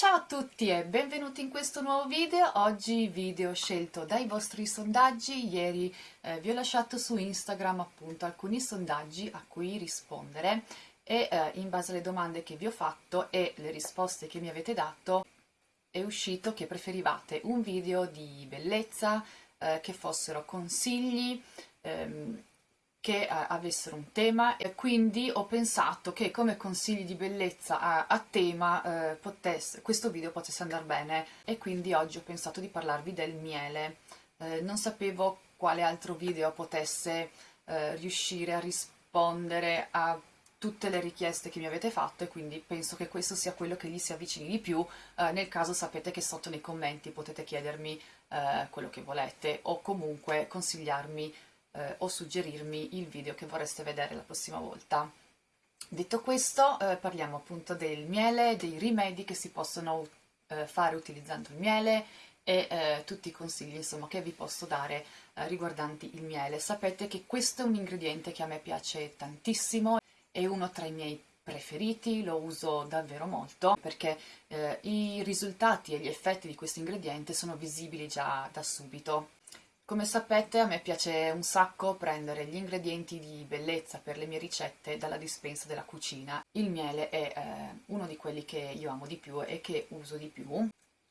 Ciao a tutti e benvenuti in questo nuovo video, oggi video scelto dai vostri sondaggi, ieri eh, vi ho lasciato su Instagram appunto alcuni sondaggi a cui rispondere e eh, in base alle domande che vi ho fatto e le risposte che mi avete dato è uscito che preferivate un video di bellezza, eh, che fossero consigli, ehm, che eh, avessero un tema e quindi ho pensato che come consigli di bellezza a, a tema eh, potesse, questo video potesse andare bene e quindi oggi ho pensato di parlarvi del miele. Eh, non sapevo quale altro video potesse riuscire a rispondere a tutte le richieste che mi avete fatto e quindi penso che questo sia quello che gli si avvicini di più, nel caso sapete che sotto nei commenti potete chiedermi quello che volete o comunque consigliarmi eh, o suggerirmi il video che vorreste vedere la prossima volta. Detto questo, eh, parliamo appunto del miele, dei rimedi che si possono eh, fare utilizzando il miele e eh, tutti i consigli insomma, che vi posso dare eh, riguardanti il miele. Sapete che questo è un ingrediente che a me piace tantissimo, è uno tra i miei preferiti, lo uso davvero molto perché eh, i risultati e gli effetti di questo ingrediente sono visibili già da subito. Come sapete a me piace un sacco prendere gli ingredienti di bellezza per le mie ricette dalla dispensa della cucina. Il miele è eh, uno di quelli che io amo di più e che uso di più.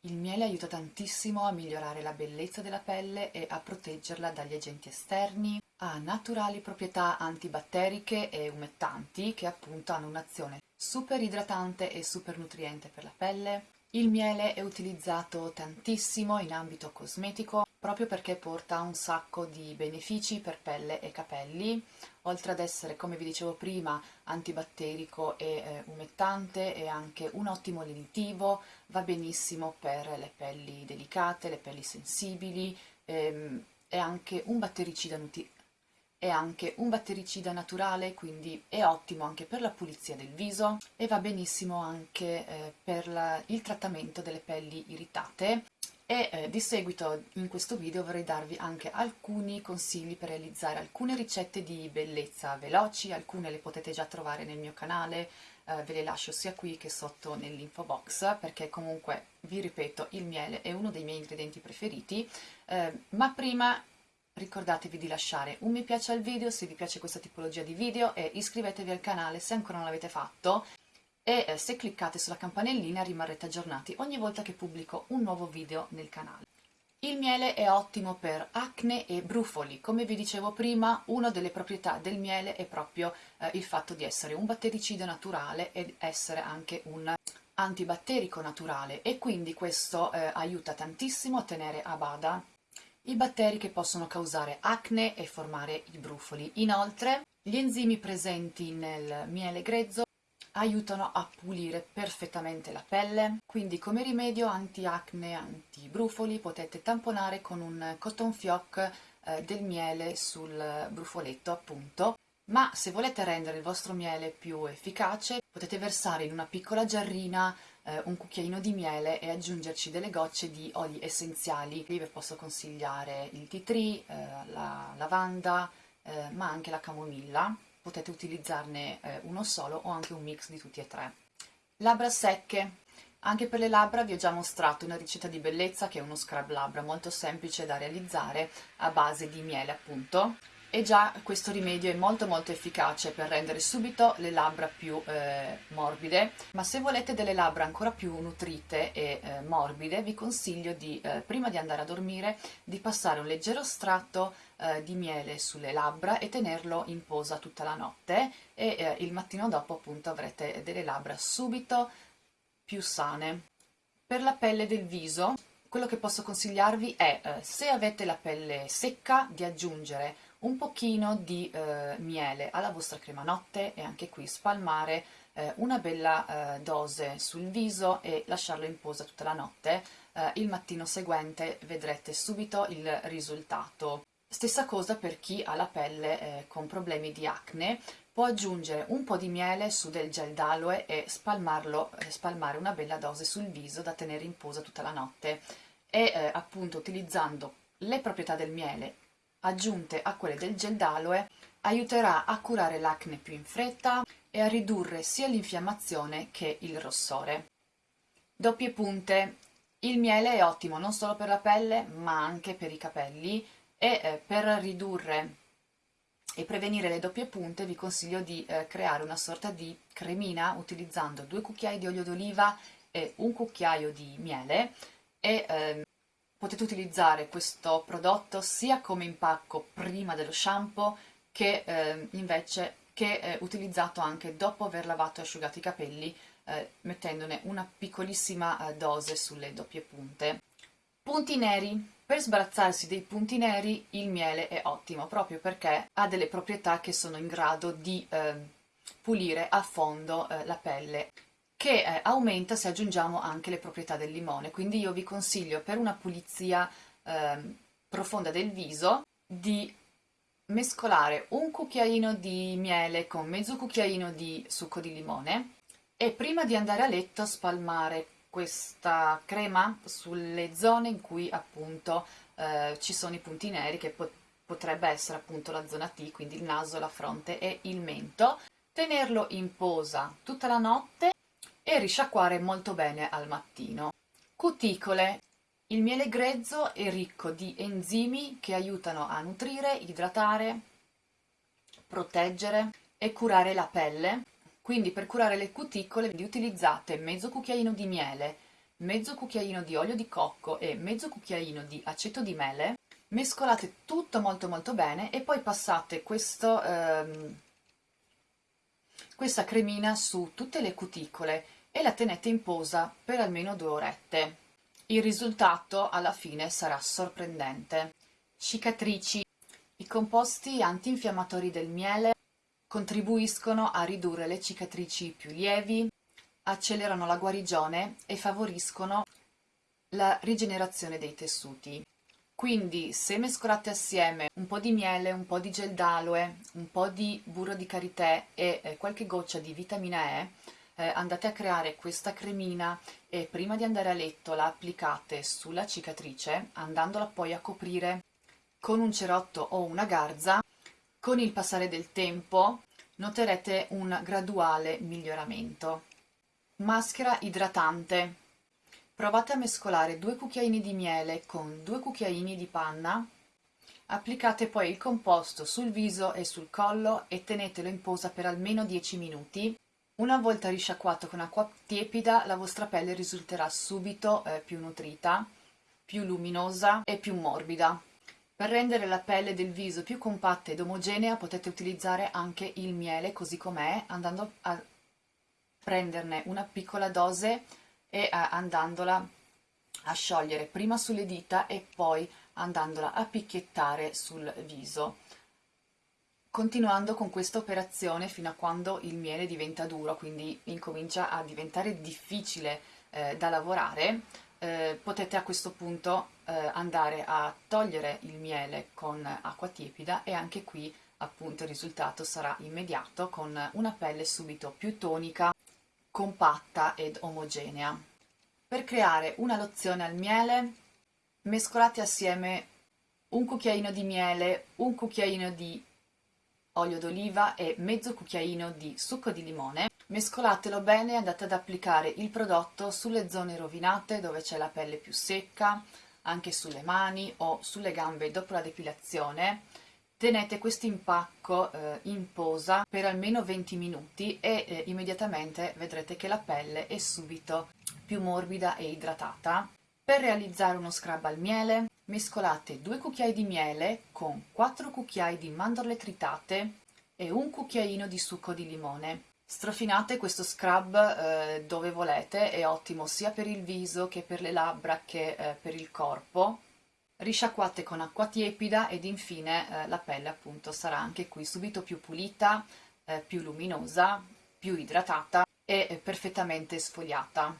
Il miele aiuta tantissimo a migliorare la bellezza della pelle e a proteggerla dagli agenti esterni, ha naturali proprietà antibatteriche e umettanti che appunto hanno un'azione super idratante e super nutriente per la pelle. Il miele è utilizzato tantissimo in ambito cosmetico proprio perché porta un sacco di benefici per pelle e capelli, oltre ad essere, come vi dicevo prima, antibatterico e eh, umettante, è anche un ottimo lenitivo, va benissimo per le pelli delicate, le pelli sensibili, ehm, è anche un battericida è anche un battericida naturale, quindi è ottimo anche per la pulizia del viso e va benissimo anche eh, per la, il trattamento delle pelli irritate e eh, di seguito in questo video vorrei darvi anche alcuni consigli per realizzare alcune ricette di bellezza veloci, alcune le potete già trovare nel mio canale, eh, ve le lascio sia qui che sotto nell'info box perché comunque vi ripeto il miele è uno dei miei ingredienti preferiti, eh, ma prima ricordatevi di lasciare un mi piace al video se vi piace questa tipologia di video e iscrivetevi al canale se ancora non l'avete fatto e eh, se cliccate sulla campanellina rimarrete aggiornati ogni volta che pubblico un nuovo video nel canale. Il miele è ottimo per acne e brufoli, come vi dicevo prima una delle proprietà del miele è proprio eh, il fatto di essere un battericida naturale ed essere anche un antibatterico naturale e quindi questo eh, aiuta tantissimo a tenere a bada i batteri che possono causare acne e formare i brufoli. Inoltre gli enzimi presenti nel miele grezzo aiutano a pulire perfettamente la pelle, quindi come rimedio anti-acne, anti-brufoli potete tamponare con un cotton fioc eh, del miele sul brufoletto appunto, ma se volete rendere il vostro miele più efficace potete versare in una piccola giarrina eh, un cucchiaino di miele e aggiungerci delle gocce di oli essenziali. Qui vi posso consigliare il tea tree, eh, la lavanda, ma anche la camomilla potete utilizzarne eh, uno solo o anche un mix di tutti e tre. Labbra secche. Anche per le labbra vi ho già mostrato una ricetta di bellezza che è uno scrub labbra molto semplice da realizzare a base di miele appunto e già questo rimedio è molto molto efficace per rendere subito le labbra più eh, morbide. Ma se volete delle labbra ancora più nutrite e eh, morbide vi consiglio di eh, prima di andare a dormire di passare un leggero strato eh, di miele sulle labbra e tenerlo in posa tutta la notte. E eh, il mattino dopo appunto avrete delle labbra subito più sane. Per la pelle del viso quello che posso consigliarvi è eh, se avete la pelle secca di aggiungere un pochino di eh, miele alla vostra crema notte e anche qui spalmare eh, una bella eh, dose sul viso e lasciarlo in posa tutta la notte. Eh, il mattino seguente vedrete subito il risultato. Stessa cosa per chi ha la pelle eh, con problemi di acne, può aggiungere un po' di miele su del gel d'aloe e spalmarlo, eh, spalmare una bella dose sul viso da tenere in posa tutta la notte e appunto utilizzando le proprietà del miele aggiunte a quelle del gel d'aloe aiuterà a curare l'acne più in fretta e a ridurre sia l'infiammazione che il rossore. Doppie punte, il miele è ottimo non solo per la pelle ma anche per i capelli e eh, per ridurre e prevenire le doppie punte vi consiglio di eh, creare una sorta di cremina utilizzando due cucchiai di olio d'oliva e un cucchiaio di miele e eh, potete utilizzare questo prodotto sia come impacco prima dello shampoo che eh, invece che eh, utilizzato anche dopo aver lavato e asciugato i capelli eh, mettendone una piccolissima eh, dose sulle doppie punte. Punti neri. Per sbarazzarsi dei punti neri il miele è ottimo proprio perché ha delle proprietà che sono in grado di eh, pulire a fondo eh, la pelle che eh, aumenta se aggiungiamo anche le proprietà del limone. Quindi io vi consiglio per una pulizia ehm, profonda del viso di mescolare un cucchiaino di miele con mezzo cucchiaino di succo di limone e prima di andare a letto spalmare questa crema sulle zone in cui appunto eh, ci sono i punti neri che pot potrebbe essere appunto la zona T, quindi il naso, la fronte e il mento, tenerlo in posa tutta la notte e risciacquare molto bene al mattino. Cuticole. Il miele grezzo è ricco di enzimi che aiutano a nutrire, idratare, proteggere e curare la pelle quindi per curare le cuticole utilizzate mezzo cucchiaino di miele, mezzo cucchiaino di olio di cocco e mezzo cucchiaino di aceto di mele, mescolate tutto molto molto bene e poi passate questo, ehm, questa cremina su tutte le cuticole e la tenete in posa per almeno due orette. Il risultato alla fine sarà sorprendente. Cicatrici. I composti antinfiammatori del miele contribuiscono a ridurre le cicatrici più lievi, accelerano la guarigione e favoriscono la rigenerazione dei tessuti. Quindi se mescolate assieme un po' di miele, un po' di gel d'aloe, un po' di burro di karité e eh, qualche goccia di vitamina E, eh, andate a creare questa cremina e prima di andare a letto la applicate sulla cicatrice, andandola poi a coprire con un cerotto o una garza con il passare del tempo noterete un graduale miglioramento. Maschera idratante. Provate a mescolare due cucchiaini di miele con due cucchiaini di panna, applicate poi il composto sul viso e sul collo e tenetelo in posa per almeno 10 minuti. Una volta risciacquato con acqua tiepida la vostra pelle risulterà subito eh, più nutrita, più luminosa e più morbida. Per rendere la pelle del viso più compatta ed omogenea potete utilizzare anche il miele così com'è, andando a prenderne una piccola dose e andandola a sciogliere prima sulle dita e poi andandola a picchiettare sul viso continuando con questa operazione fino a quando il miele diventa duro, quindi incomincia a diventare difficile eh, da lavorare, eh, potete a questo punto eh, andare a togliere il miele con acqua tiepida e anche qui appunto il risultato sarà immediato con una pelle subito più tonica, compatta ed omogenea. Per creare una lozione al miele mescolate assieme un cucchiaino di miele, un cucchiaino di olio d'oliva e mezzo cucchiaino di succo di limone Mescolatelo bene e andate ad applicare il prodotto sulle zone rovinate dove c'è la pelle più secca, anche sulle mani o sulle gambe dopo la depilazione. Tenete questo impacco eh, in posa per almeno 20 minuti e eh, immediatamente vedrete che la pelle è subito più morbida e idratata. Per realizzare uno scrub al miele mescolate 2 cucchiai di miele con 4 cucchiai di mandorle tritate e un cucchiaino di succo di limone. Strofinate questo scrub eh, dove volete, è ottimo sia per il viso che per le labbra che eh, per il corpo. Risciacquate con acqua tiepida ed infine eh, la pelle appunto sarà anche qui subito più pulita, eh, più luminosa, più idratata e eh, perfettamente sfogliata.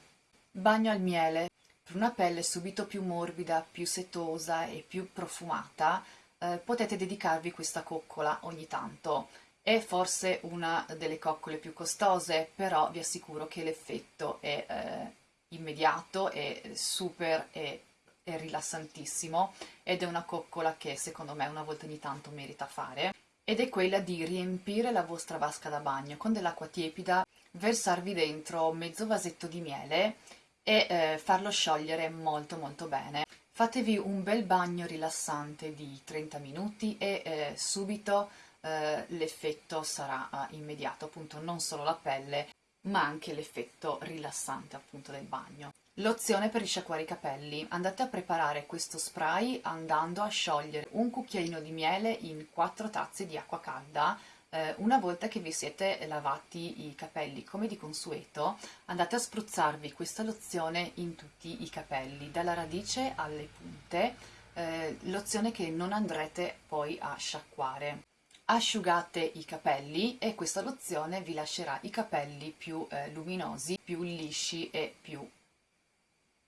Bagno al miele. Per una pelle subito più morbida, più setosa e più profumata eh, potete dedicarvi questa coccola ogni tanto. È forse una delle coccole più costose, però vi assicuro che l'effetto è eh, immediato, è super e rilassantissimo ed è una coccola che secondo me una volta ogni tanto merita fare ed è quella di riempire la vostra vasca da bagno con dell'acqua tiepida, versarvi dentro mezzo vasetto di miele e eh, farlo sciogliere molto molto bene. Fatevi un bel bagno rilassante di 30 minuti e eh, subito eh, l'effetto sarà eh, immediato, appunto non solo la pelle ma anche l'effetto rilassante appunto del bagno. Lozione per risciacquare i capelli. Andate a preparare questo spray andando a sciogliere un cucchiaino di miele in 4 tazze di acqua calda eh, una volta che vi siete lavati i capelli come di consueto andate a spruzzarvi questa lozione in tutti i capelli dalla radice alle punte eh, lozione che non andrete poi a sciacquare asciugate i capelli e questa lozione vi lascerà i capelli più eh, luminosi, più lisci e più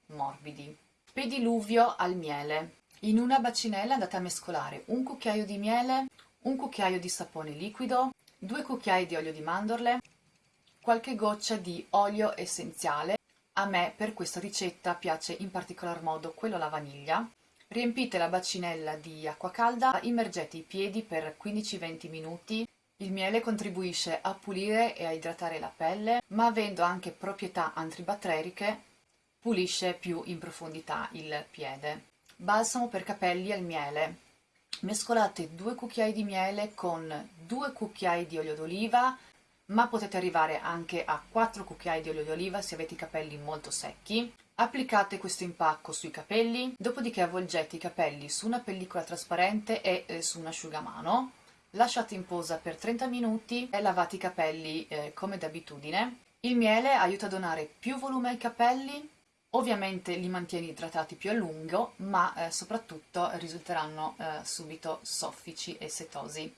morbidi. Pediluvio al miele. In una bacinella andate a mescolare un cucchiaio di miele, un cucchiaio di sapone liquido, due cucchiai di olio di mandorle, qualche goccia di olio essenziale. A me per questa ricetta piace in particolar modo quello alla vaniglia. Riempite la bacinella di acqua calda, immergete i piedi per 15-20 minuti. Il miele contribuisce a pulire e a idratare la pelle, ma avendo anche proprietà antibatteriche, pulisce più in profondità il piede. Balsamo per capelli al miele mescolate due cucchiai di miele con due cucchiai di olio d'oliva ma potete arrivare anche a 4 cucchiai di olio d'oliva se avete i capelli molto secchi. Applicate questo impacco sui capelli dopodiché avvolgete i capelli su una pellicola trasparente e eh, su un asciugamano. Lasciate in posa per 30 minuti e lavate i capelli eh, come d'abitudine. Il miele aiuta a donare più volume ai capelli Ovviamente li mantieni idratati più a lungo, ma eh, soprattutto risulteranno eh, subito soffici e setosi.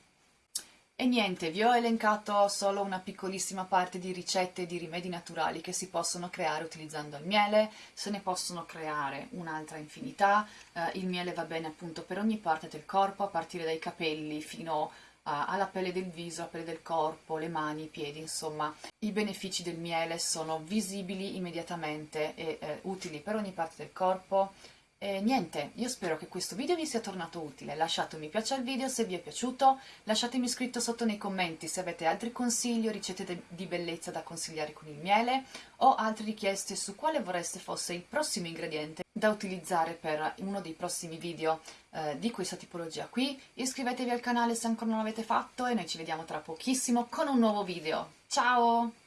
E niente, vi ho elencato solo una piccolissima parte di ricette e di rimedi naturali che si possono creare utilizzando il miele, se ne possono creare un'altra infinità, eh, il miele va bene appunto per ogni parte del corpo, a partire dai capelli fino a alla pelle del viso, alla pelle del corpo, le mani, i piedi, insomma i benefici del miele sono visibili immediatamente e eh, utili per ogni parte del corpo. E niente, io spero che questo video vi sia tornato utile, lasciate un mi piace al video se vi è piaciuto, lasciatemi scritto sotto nei commenti se avete altri consigli o ricette di bellezza da consigliare con il miele o altre richieste su quale vorreste fosse il prossimo ingrediente da utilizzare per uno dei prossimi video eh, di questa tipologia qui. Iscrivetevi al canale se ancora non l'avete fatto e noi ci vediamo tra pochissimo con un nuovo video. Ciao!